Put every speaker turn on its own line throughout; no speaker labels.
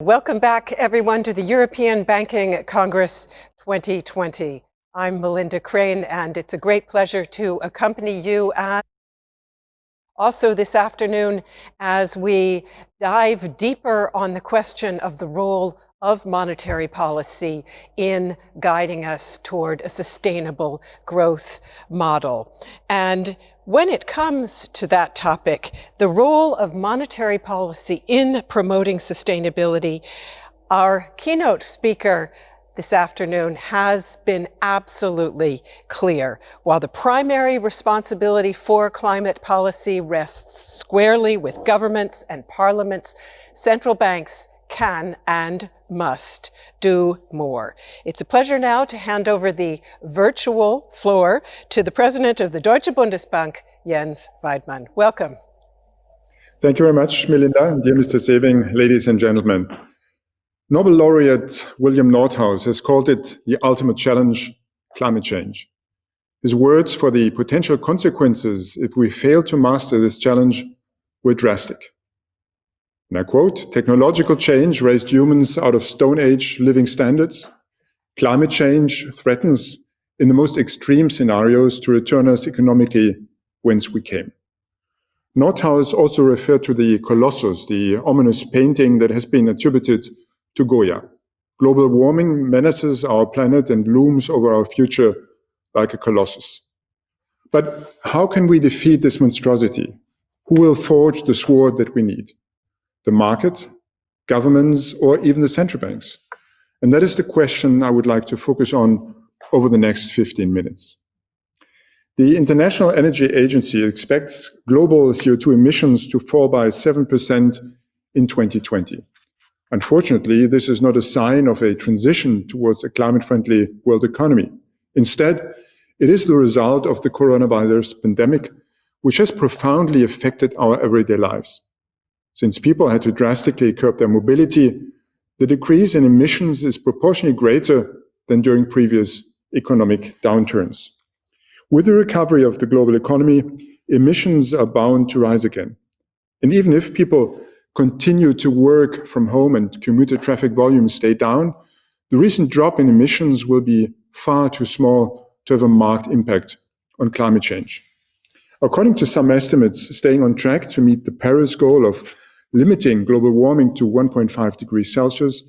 Welcome back, everyone, to the European Banking Congress 2020. I'm Melinda Crane, and it's a great pleasure to accompany you also this afternoon as we dive deeper on the question of the role of monetary policy in guiding us toward a sustainable growth model. And when it comes to that topic, the role of monetary policy in promoting sustainability, our keynote speaker this afternoon has been absolutely clear. While the primary responsibility for climate policy rests squarely with governments and parliaments, central banks can and must do more. It's a pleasure now to hand over the virtual floor to the president of the Deutsche Bundesbank, Jens Weidmann. Welcome.
Thank you very much, Melinda. Dear Mr. Sewing, ladies and gentlemen. Nobel laureate William Nordhaus has called it the ultimate challenge, climate change. His words for the potential consequences if we fail to master this challenge were drastic. And I quote, technological change raised humans out of Stone Age living standards. Climate change threatens, in the most extreme scenarios, to return us economically whence we came. Nordhaus also referred to the Colossus, the ominous painting that has been attributed to Goya. Global warming menaces our planet and looms over our future like a colossus. But how can we defeat this monstrosity? Who will forge the sword that we need? The market, governments, or even the central banks? And that is the question I would like to focus on over the next 15 minutes. The International Energy Agency expects global CO2 emissions to fall by 7% in 2020. Unfortunately, this is not a sign of a transition towards a climate-friendly world economy. Instead, it is the result of the coronavirus pandemic, which has profoundly affected our everyday lives. Since people had to drastically curb their mobility, the decrease in emissions is proportionally greater than during previous economic downturns. With the recovery of the global economy, emissions are bound to rise again. And even if people continue to work from home and commuter traffic volumes stay down, the recent drop in emissions will be far too small to have a marked impact on climate change. According to some estimates, staying on track to meet the Paris goal of limiting global warming to 1.5 degrees Celsius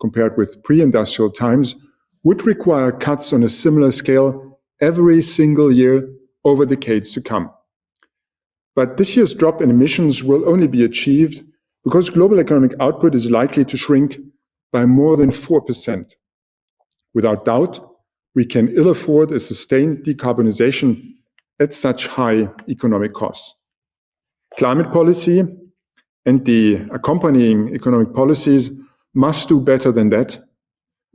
compared with pre-industrial times would require cuts on a similar scale every single year over decades to come. But this year's drop in emissions will only be achieved because global economic output is likely to shrink by more than 4%. Without doubt, we can ill afford a sustained decarbonization at such high economic costs. Climate policy and the accompanying economic policies must do better than that,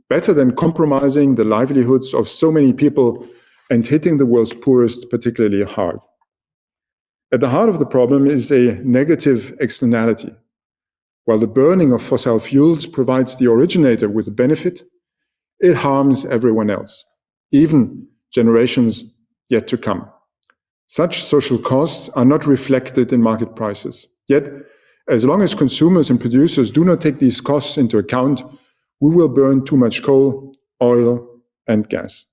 better than compromising the livelihoods of so many people and hitting the world's poorest particularly hard. At the heart of the problem is a negative externality. While the burning of fossil fuels provides the originator with a benefit, it harms everyone else, even generations yet to come. Such social costs are not reflected in market prices. Yet as long as consumers and producers do not take these costs into account, we will burn too much coal, oil, and gas.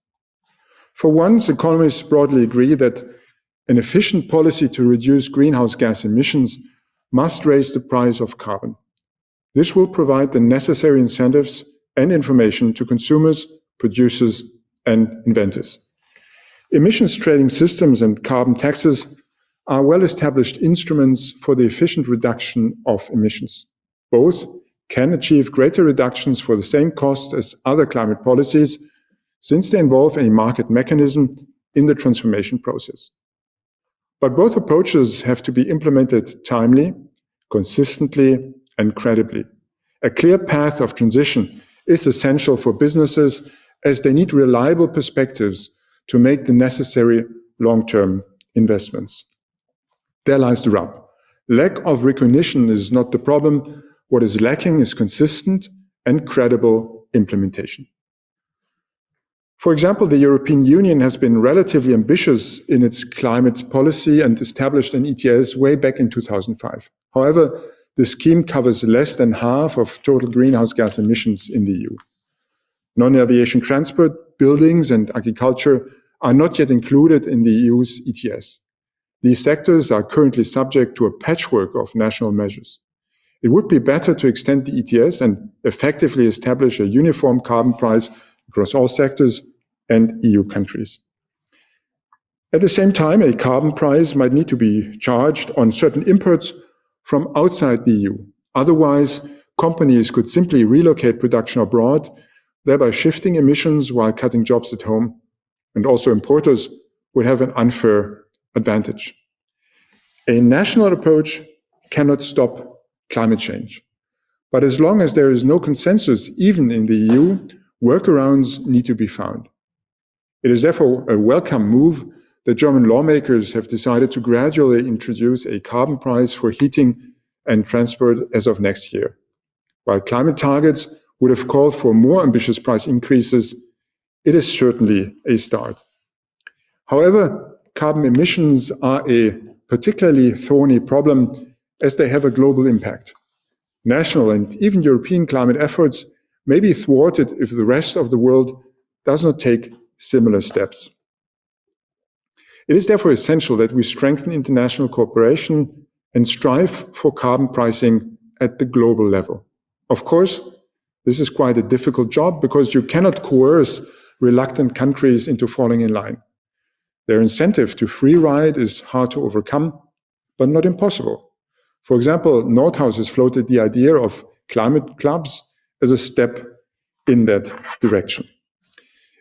For once, economists broadly agree that an efficient policy to reduce greenhouse gas emissions must raise the price of carbon. This will provide the necessary incentives and information to consumers, producers, and inventors. Emissions trading systems and carbon taxes are well-established instruments for the efficient reduction of emissions. Both can achieve greater reductions for the same cost as other climate policies, since they involve a market mechanism in the transformation process. But both approaches have to be implemented timely, consistently, and credibly. A clear path of transition is essential for businesses as they need reliable perspectives to make the necessary long-term investments. There lies the rub. Lack of recognition is not the problem. What is lacking is consistent and credible implementation. For example, the European Union has been relatively ambitious in its climate policy and established an ETS way back in 2005. However, the scheme covers less than half of total greenhouse gas emissions in the EU. Non-aviation transport, buildings and agriculture are not yet included in the EU's ETS. These sectors are currently subject to a patchwork of national measures. It would be better to extend the ETS and effectively establish a uniform carbon price across all sectors and EU countries. At the same time, a carbon price might need to be charged on certain imports from outside the EU. Otherwise, companies could simply relocate production abroad, thereby shifting emissions while cutting jobs at home. And also importers would have an unfair advantage. A national approach cannot stop climate change. But as long as there is no consensus, even in the EU, workarounds need to be found. It is therefore a welcome move that German lawmakers have decided to gradually introduce a carbon price for heating and transport as of next year. While climate targets would have called for more ambitious price increases, it is certainly a start. However, carbon emissions are a particularly thorny problem as they have a global impact. National and even European climate efforts may be thwarted if the rest of the world does not take similar steps. It is therefore essential that we strengthen international cooperation and strive for carbon pricing at the global level. Of course, this is quite a difficult job because you cannot coerce reluctant countries into falling in line. Their incentive to free ride is hard to overcome, but not impossible. For example, Nordhaus has floated the idea of climate clubs as a step in that direction.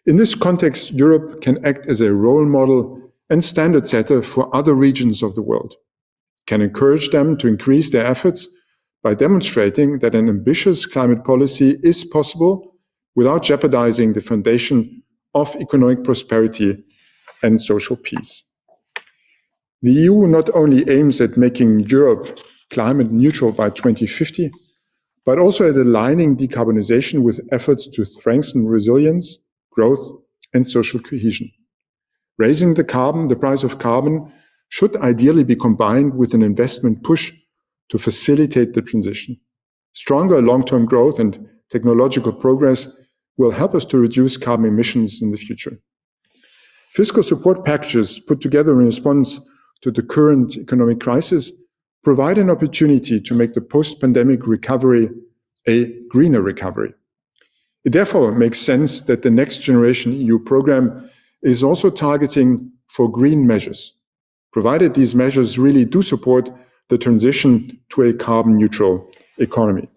In this context, Europe can act as a role model and standard setter for other regions of the world, can encourage them to increase their efforts by demonstrating that an ambitious climate policy is possible without jeopardizing the foundation of economic prosperity and social peace. The EU not only aims at making Europe climate neutral by 2050, but also at aligning decarbonization with efforts to strengthen resilience, growth, and social cohesion. Raising the carbon, the price of carbon, should ideally be combined with an investment push to facilitate the transition. Stronger long-term growth and technological progress will help us to reduce carbon emissions in the future. Fiscal support packages put together in response to the current economic crisis provide an opportunity to make the post-pandemic recovery a greener recovery. It therefore makes sense that the next generation EU program is also targeting for green measures, provided these measures really do support the transition to a carbon neutral economy.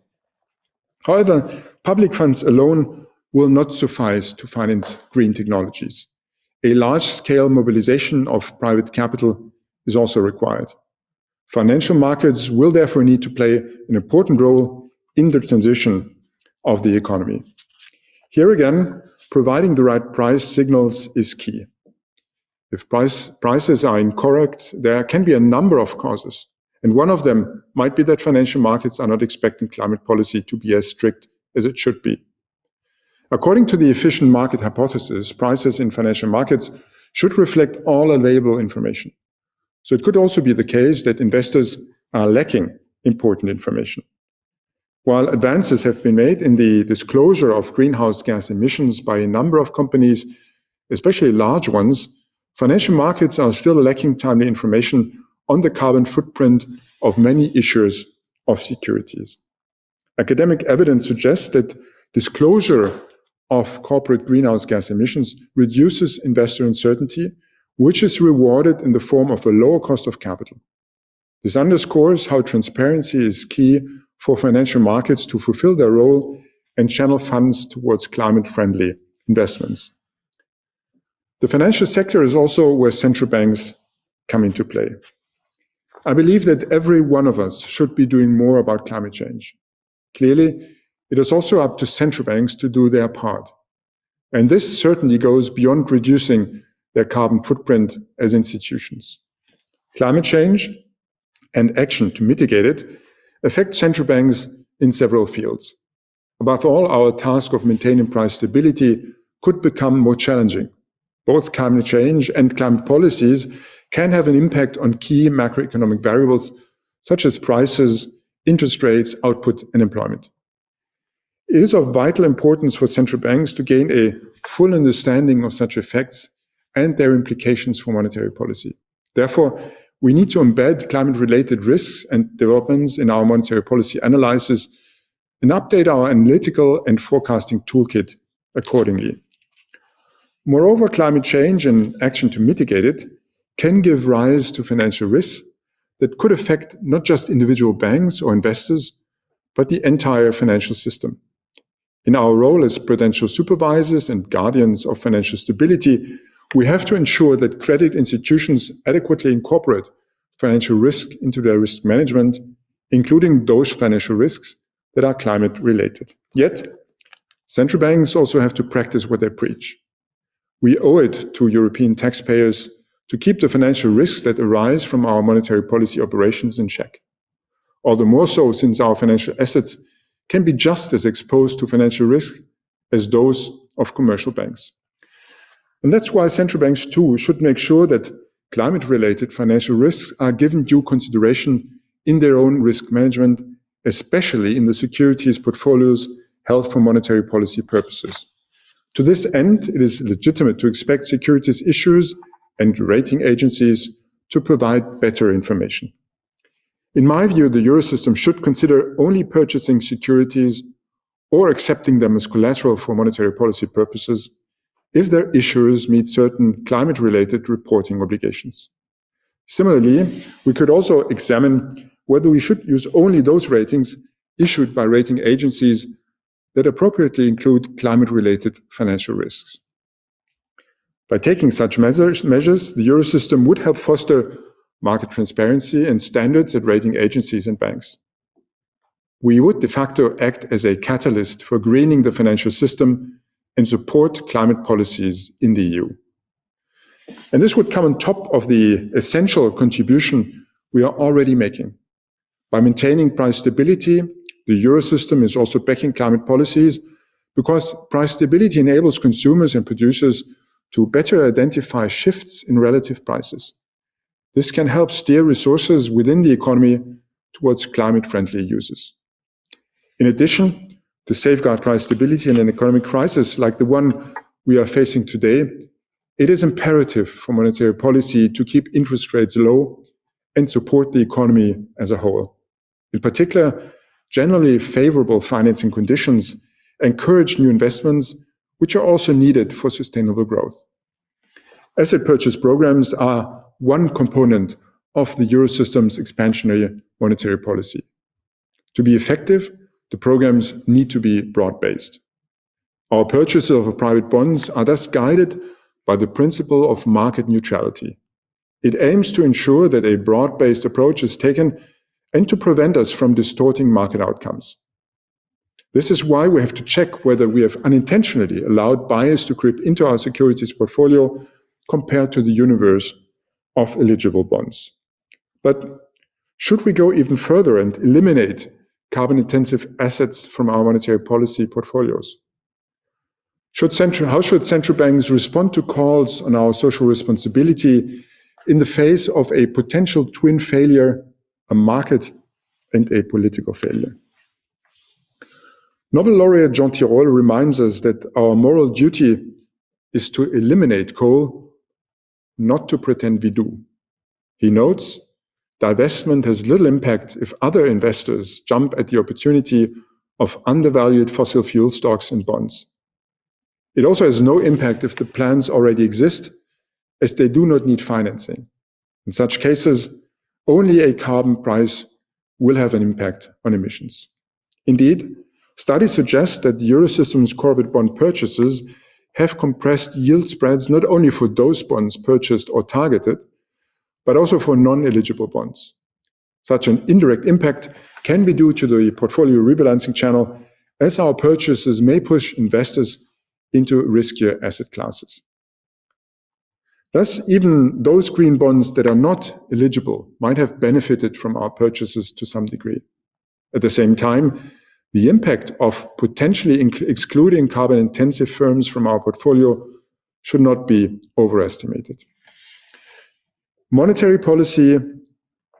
However, public funds alone will not suffice to finance green technologies. A large-scale mobilization of private capital is also required. Financial markets will therefore need to play an important role in the transition of the economy. Here again, providing the right price signals is key. If price, prices are incorrect, there can be a number of causes. And one of them might be that financial markets are not expecting climate policy to be as strict as it should be. According to the efficient market hypothesis, prices in financial markets should reflect all available information. So it could also be the case that investors are lacking important information. While advances have been made in the disclosure of greenhouse gas emissions by a number of companies, especially large ones, financial markets are still lacking timely information on the carbon footprint of many issuers of securities. Academic evidence suggests that disclosure of corporate greenhouse gas emissions reduces investor uncertainty, which is rewarded in the form of a lower cost of capital. This underscores how transparency is key for financial markets to fulfill their role and channel funds towards climate-friendly investments. The financial sector is also where central banks come into play. I believe that every one of us should be doing more about climate change. Clearly, it is also up to central banks to do their part. And this certainly goes beyond reducing their carbon footprint as institutions. Climate change and action to mitigate it affect central banks in several fields. Above all, our task of maintaining price stability could become more challenging. Both climate change and climate policies can have an impact on key macroeconomic variables such as prices interest rates, output, and employment. Is of vital importance for central banks to gain a full understanding of such effects and their implications for monetary policy. Therefore, we need to embed climate-related risks and developments in our monetary policy analysis and update our analytical and forecasting toolkit accordingly. Moreover, climate change and action to mitigate it can give rise to financial risks that could affect not just individual banks or investors, but the entire financial system. In our role as prudential supervisors and guardians of financial stability, we have to ensure that credit institutions adequately incorporate financial risk into their risk management, including those financial risks that are climate related. Yet, central banks also have to practice what they preach. We owe it to European taxpayers to keep the financial risks that arise from our monetary policy operations in check. All the more so since our financial assets can be just as exposed to financial risk as those of commercial banks. And that's why central banks too should make sure that climate-related financial risks are given due consideration in their own risk management, especially in the securities portfolios held for monetary policy purposes. To this end, it is legitimate to expect securities issuers and rating agencies to provide better information. In my view, the Eurosystem should consider only purchasing securities or accepting them as collateral for monetary policy purposes if their issuers meet certain climate-related reporting obligations. Similarly, we could also examine whether we should use only those ratings issued by rating agencies that appropriately include climate-related financial risks. By taking such measures, measures, the Eurosystem would help foster market transparency and standards at rating agencies and banks. We would de facto act as a catalyst for greening the financial system and support climate policies in the EU. And this would come on top of the essential contribution we are already making. By maintaining price stability, the Eurosystem is also backing climate policies because price stability enables consumers and producers to better identify shifts in relative prices. This can help steer resources within the economy towards climate-friendly uses. In addition, to safeguard price stability in an economic crisis like the one we are facing today, it is imperative for monetary policy to keep interest rates low and support the economy as a whole. In particular, generally favorable financing conditions encourage new investments, which are also needed for sustainable growth. Asset purchase programs are one component of the Eurosystem's expansionary monetary policy. To be effective, the programs need to be broad-based. Our purchases of private bonds are thus guided by the principle of market neutrality. It aims to ensure that a broad-based approach is taken and to prevent us from distorting market outcomes. This is why we have to check whether we have unintentionally allowed bias to creep into our securities portfolio compared to the universe of eligible bonds. But should we go even further and eliminate carbon-intensive assets from our monetary policy portfolios? Should central, how should central banks respond to calls on our social responsibility in the face of a potential twin failure, a market and a political failure? Nobel laureate Jean Tirole reminds us that our moral duty is to eliminate coal, not to pretend we do. He notes divestment has little impact if other investors jump at the opportunity of undervalued fossil fuel stocks and bonds. It also has no impact if the plans already exist, as they do not need financing. In such cases, only a carbon price will have an impact on emissions. Indeed, studies suggest that Eurosystem's corporate bond purchases have compressed yield spreads not only for those bonds purchased or targeted, but also for non-eligible bonds. Such an indirect impact can be due to the portfolio rebalancing channel, as our purchases may push investors into riskier asset classes. Thus, even those green bonds that are not eligible might have benefited from our purchases to some degree. At the same time, the impact of potentially excluding carbon-intensive firms from our portfolio should not be overestimated. Monetary policy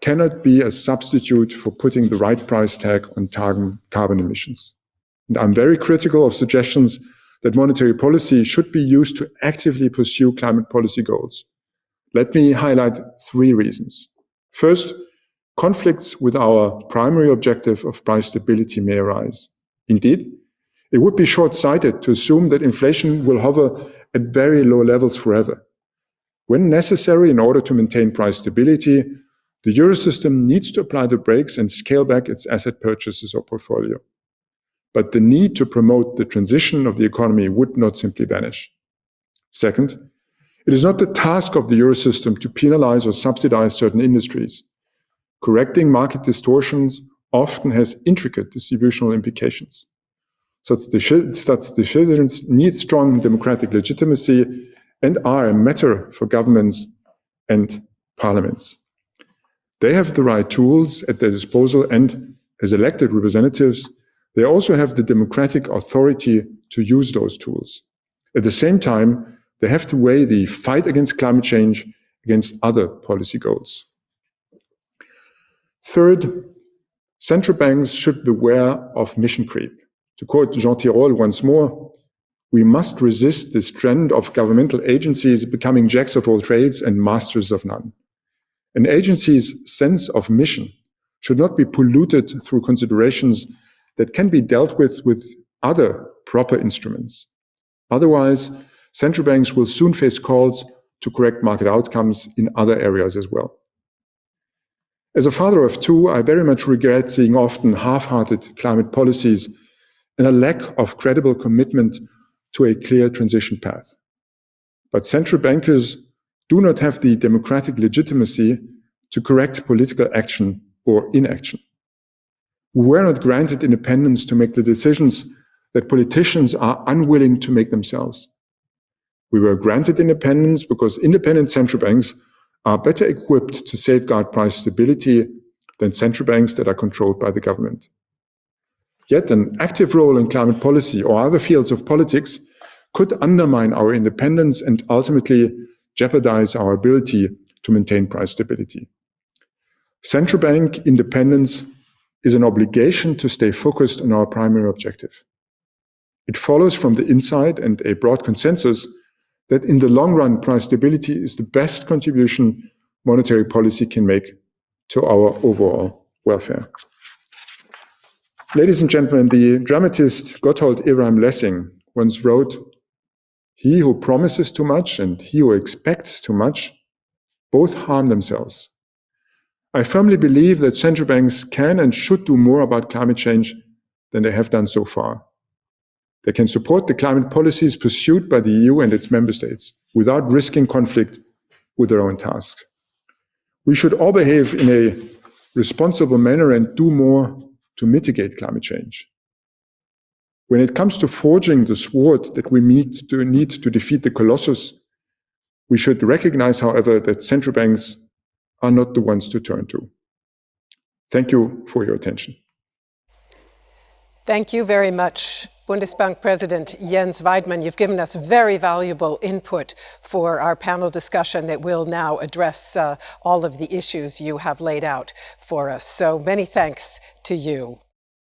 cannot be a substitute for putting the right price tag on carbon emissions. And I'm very critical of suggestions that monetary policy should be used to actively pursue climate policy goals. Let me highlight three reasons. First, conflicts with our primary objective of price stability may arise. Indeed, it would be short-sighted to assume that inflation will hover at very low levels forever. When necessary in order to maintain price stability, the Eurosystem needs to apply the brakes and scale back its asset purchases or portfolio. But the need to promote the transition of the economy would not simply vanish. Second, it is not the task of the Eurosystem to penalize or subsidize certain industries. Correcting market distortions often has intricate distributional implications. Such, decisions need strong democratic legitimacy and are a matter for governments and parliaments. They have the right tools at their disposal and, as elected representatives, they also have the democratic authority to use those tools. At the same time, they have to weigh the fight against climate change against other policy goals. Third, central banks should beware of mission creep. To quote Jean Tirole once more, we must resist this trend of governmental agencies becoming jacks of all trades and masters of none. An agency's sense of mission should not be polluted through considerations that can be dealt with with other proper instruments. Otherwise, central banks will soon face calls to correct market outcomes in other areas as well. As a father of two, I very much regret seeing often half-hearted climate policies and a lack of credible commitment to a clear transition path. But central bankers do not have the democratic legitimacy to correct political action or inaction. We were not granted independence to make the decisions that politicians are unwilling to make themselves. We were granted independence because independent central banks are better equipped to safeguard price stability than central banks that are controlled by the government. Yet an active role in climate policy or other fields of politics could undermine our independence and ultimately jeopardize our ability to maintain price stability. Central bank independence is an obligation to stay focused on our primary objective. It follows from the insight and a broad consensus that in the long run, price stability is the best contribution monetary policy can make to our overall welfare. Ladies and gentlemen, the dramatist Gotthold Ephraim Lessing once wrote, he who promises too much and he who expects too much both harm themselves. I firmly believe that central banks can and should do more about climate change than they have done so far. They can support the climate policies pursued by the EU and its member states without risking conflict with their own tasks. We should all behave in a responsible manner and do more to mitigate climate change. When it comes to forging the sword that we need to, need to defeat the colossus, we should recognize, however, that central banks are not the ones to turn to. Thank you for your attention.
Thank you very much, Bundesbank President Jens Weidmann. You've given us very valuable input for our panel discussion that will now address uh, all of the issues you have laid out for us. So many thanks to you.